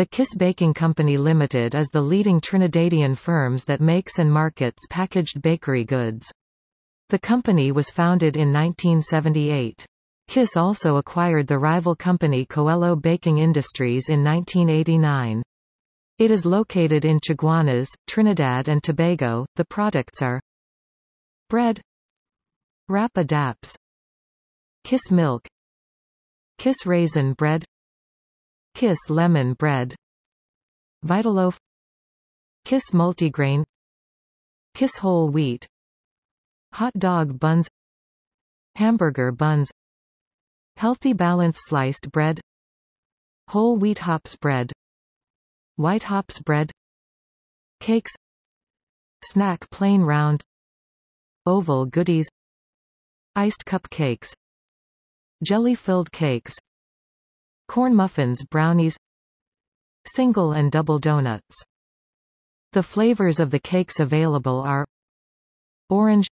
The Kiss Baking Company Limited is the leading Trinidadian firms that makes and markets packaged bakery goods. The company was founded in 1978. Kiss also acquired the rival company Coelho Baking Industries in 1989. It is located in Chaguanas, Trinidad and Tobago. The products are bread, Rap-A-Daps, Kiss Milk, Kiss Raisin Bread, Kiss Lemon Bread, Vitaloaf, Kiss Multigrain, Kiss Whole Wheat, Hot Dog Buns, Hamburger Buns, Healthy Balance Sliced Bread, Whole Wheat Hops Bread, White Hops Bread, Cakes, Snack Plain Round, Oval Goodies, Iced Cupcakes, Jelly-filled cakes Corn muffins brownies Single and double donuts The flavors of the cakes available are Orange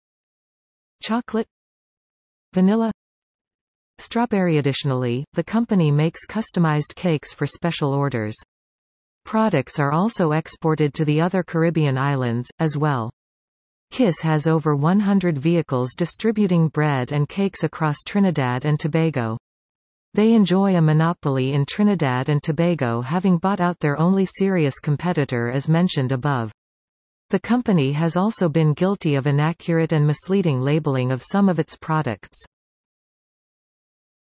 Chocolate Vanilla Strawberry Additionally, the company makes customized cakes for special orders. Products are also exported to the other Caribbean islands, as well. KISS has over 100 vehicles distributing bread and cakes across Trinidad and Tobago. They enjoy a monopoly in Trinidad and Tobago having bought out their only serious competitor as mentioned above. The company has also been guilty of inaccurate and misleading labeling of some of its products.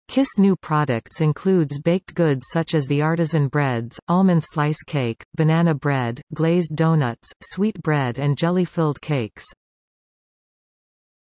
Kiss new products includes baked goods such as the artisan breads, almond slice cake, banana bread, glazed donuts, sweet bread and jelly-filled cakes.